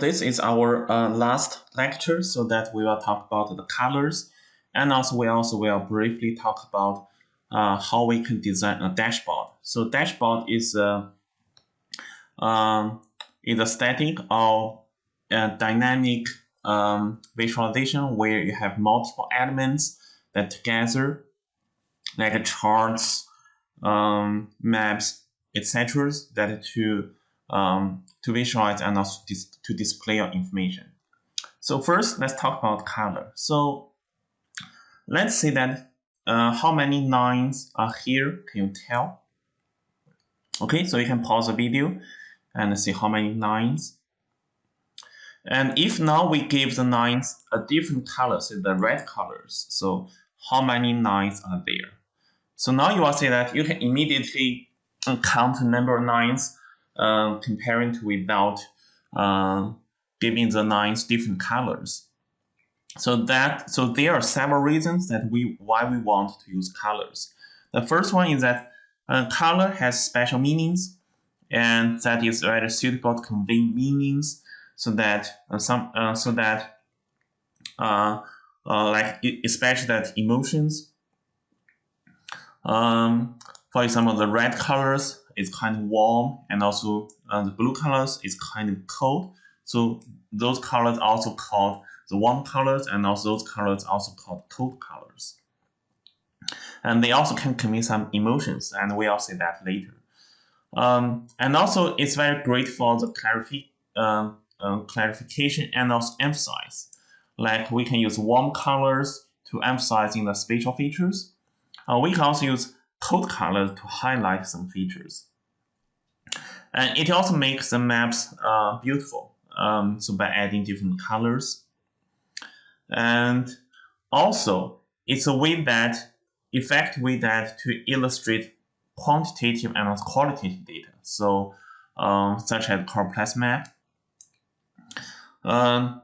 This is our uh, last lecture, so that we will talk about the colors, and also we also will briefly talk about uh, how we can design a dashboard. So dashboard is a um, is a static or a dynamic um, visualization where you have multiple elements that together, like charts, um, maps, etc., that to um, to visualize and also dis to display your information. So first, let's talk about color. So let's say that uh, how many lines are here, can you tell? Okay, so you can pause the video and see how many lines. And if now we give the lines a different color, say the red colors, so how many lines are there? So now you will see that you can immediately count the number of lines uh, comparing to without uh, giving the lines different colors. So that so there are several reasons that we why we want to use colors. The first one is that uh, color has special meanings, and that is rather suitable to convey meanings, so that uh, some uh, so that uh, like especially that emotions. Um, for example, the red colors is kind of warm and also uh, the blue colors is kind of cold. So those colors also called the warm colors and also those colors also called cold colors. And they also can convey some emotions and we'll see that later. Um, and also it's very great for the clarifi uh, uh, clarification and also emphasize. Like we can use warm colors to emphasize in the spatial features. Uh, we can also use cold colors to highlight some features. And it also makes the maps uh, beautiful. Um, so by adding different colors. And also, it's a way that, effective way that to illustrate quantitative and qualitative data. So, um, such as complex map. Um,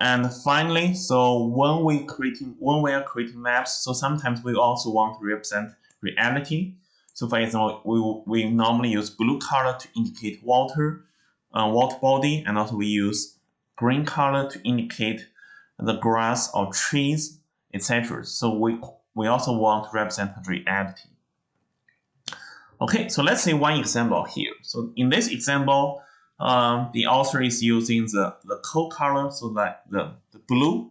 and finally, so when we creating when we are creating maps, so sometimes we also want to represent reality. So for example, we, we normally use blue color to indicate water, uh, water body, and also we use green color to indicate the grass or trees, etc. So we, we also want to represent reality. Okay, so let's see one example here. So in this example, um, the author is using the, the cold color, so that the, the blue,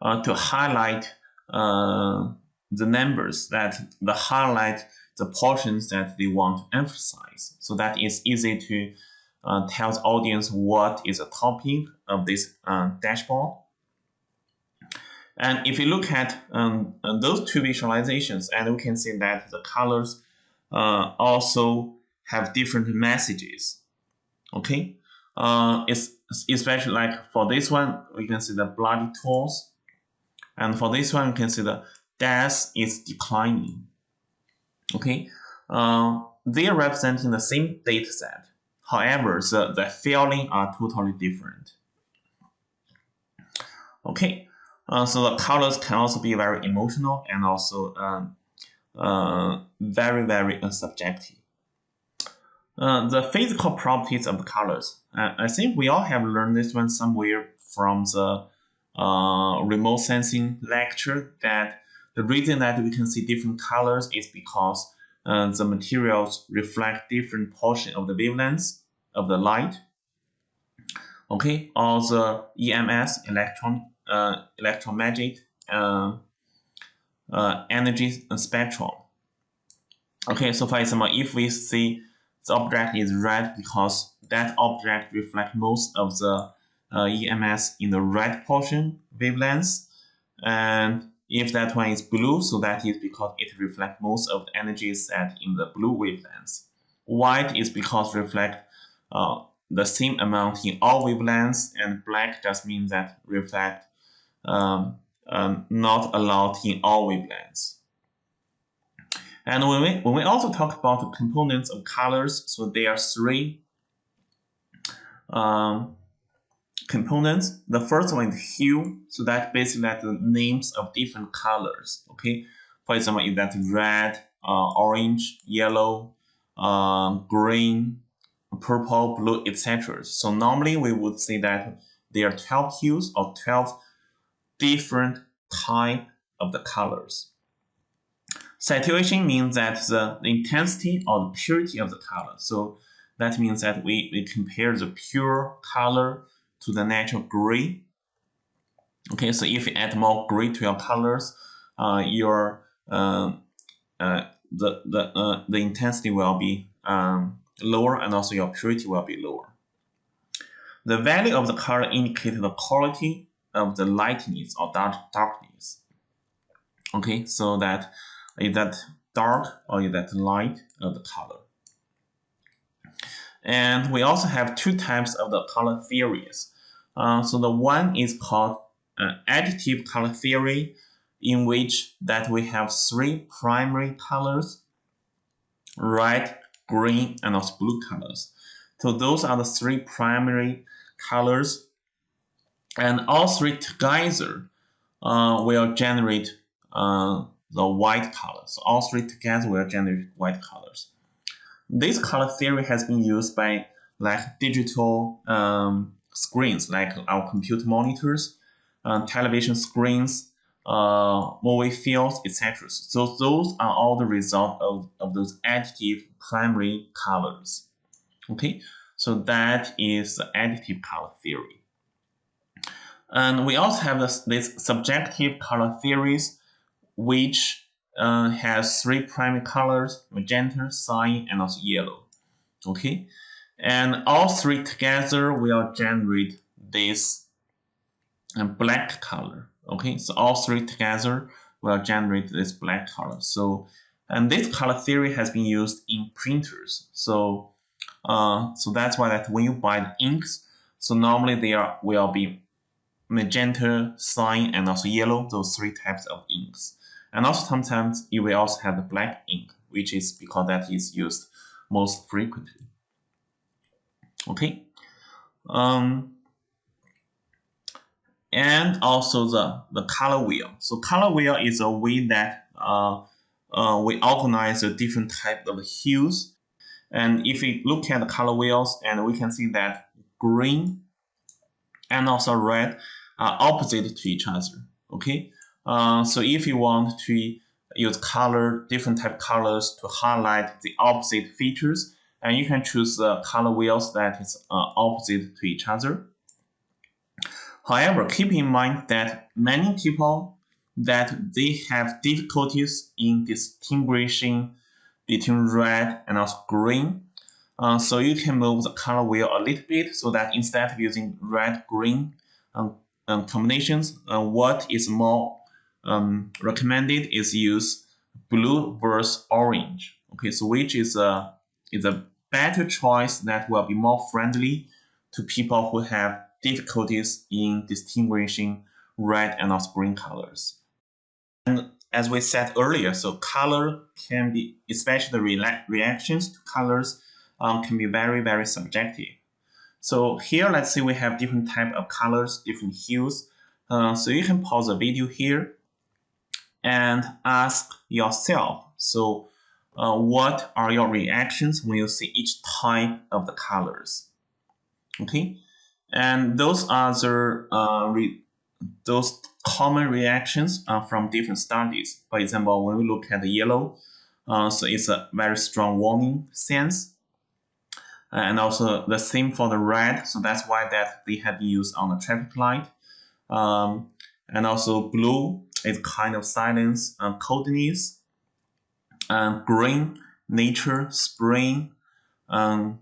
uh, to highlight uh, the numbers that the highlight the portions that they want to emphasize. So that it's easy to uh, tell the audience what is the topic of this uh, dashboard. And if you look at um, uh, those two visualizations, and we can see that the colors uh, also have different messages. Okay, uh, it's especially like for this one, we can see the bloody tools, and for this one, we can see the death is declining. Okay, uh, they are representing the same data set. However, the, the feeling are totally different. Okay, uh, so the colors can also be very emotional and also um, uh, very, very uh, subjective. Uh, the physical properties of the colors. I think we all have learned this one somewhere from the uh, remote sensing lecture that the reason that we can see different colors is because uh, the materials reflect different portion of the wavelengths of the light. Okay, or the EMS, electron, uh, electromagnetic uh, uh, energy spectrum. Okay, so for example, if we see the object is red because that object reflects most of the uh, EMS in the red portion wavelengths, and if that one is blue, so that is because it reflects most of the energy set in the blue wavelengths. White is because reflect uh, the same amount in all wavelengths, and black just means that reflect um, um, not a lot in all wavelengths. And when we, when we also talk about the components of colors, so there are three um, components. The first one is hue, so that basically like the names of different colors. Okay, for example, if that's red, uh, orange, yellow, uh, green, purple, blue, etc. So normally we would say that there are 12 hues or 12 different type of the colors. Saturation means that the intensity or the purity of the color. So that means that we, we compare the pure color to the natural gray. Okay, so if you add more gray to your colors, uh, your uh, uh, the the uh, the intensity will be um, lower and also your purity will be lower. The value of the color indicates the quality of the lightness or dark darkness. Okay, so that is that dark or is that light of the color. And we also have two types of the color theories. Uh, so the one is called uh, additive color theory, in which that we have three primary colors, red, green, and also blue colors. So those are the three primary colors, and all three together uh, will generate uh, the white color. So all three together will generate white colors. This color theory has been used by like digital um, screens, like our computer monitors, uh, television screens, uh, movie fields, etc. So those are all the result of, of those additive primary colors. Okay, so that is the additive color theory. And we also have this, this subtractive color theories, which uh, has three primary colors, magenta, cyan, and also yellow. Okay, and all three together will generate this uh, black color. Okay, so all three together will generate this black color. So, and this color theory has been used in printers. So, uh, so that's why that when you buy the inks, so normally there will be magenta, cyan, and also yellow, those three types of inks. And also sometimes you will also have the black ink, which is because that is used most frequently. Okay. Um, and also the, the color wheel. So color wheel is a way that uh, uh, we organize the different type of hues. And if we look at the color wheels, and we can see that green and also red are opposite to each other. Okay, uh, so if you want to use color, different type colors to highlight the opposite features, and you can choose the color wheels that is uh, opposite to each other. However, keep in mind that many people that they have difficulties in distinguishing between red and also green. Uh, so you can move the color wheel a little bit so that instead of using red green um, um, combinations, uh, what is more um, recommended is use blue versus orange. Okay, so which is a is a better choice that will be more friendly to people who have difficulties in distinguishing red and also green colors. And as we said earlier, so color can be, especially the re reactions to colors, um, can be very, very subjective. So here, let's say we have different type of colors, different hues. Uh, so you can pause the video here and ask yourself, so uh, what are your reactions when you see each type of the colors? Okay, and those are the uh, those common reactions uh, from different studies. For example, when we look at the yellow, uh, so it's a very strong warning sense. And also the same for the red, so that's why that they have used on the traffic light. Um, and also blue is kind of silence, uh, coldness. And green, nature, spring, um,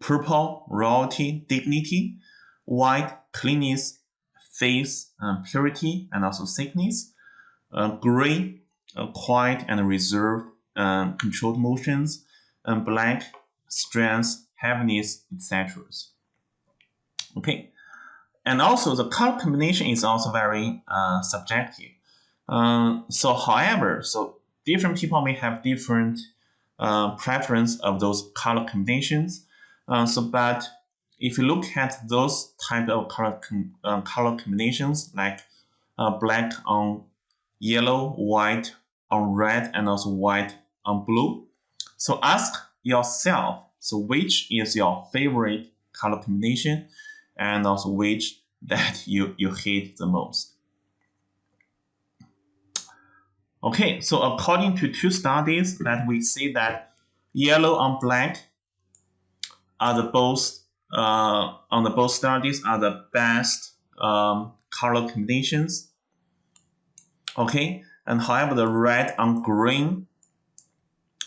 purple, royalty, dignity, white, cleanness, faith, uh, purity, and also sickness, uh, gray, uh, quiet and reserved, um, controlled motions, and black, strength, heaviness, etc. Okay, and also the color combination is also very uh, subjective. Um, so, however, so different people may have different uh, preference of those color combinations. Uh, so, but if you look at those type of color, com uh, color combinations like uh, black on yellow, white on red, and also white on blue, so ask yourself, So which is your favorite color combination and also which that you, you hate the most. Okay, so according to two studies that we see that yellow on black are the both uh, on the both studies are the best um, color combinations. Okay, and however the red on green,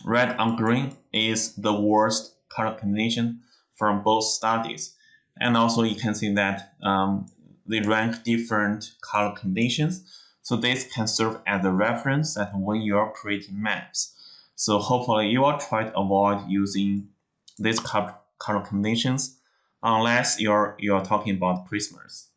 red on green is the worst color combination from both studies. And also you can see that um, they rank different color combinations. So this can serve as a reference that when you're creating maps. So hopefully you will try to avoid using these color combinations unless you're you're talking about Christmas.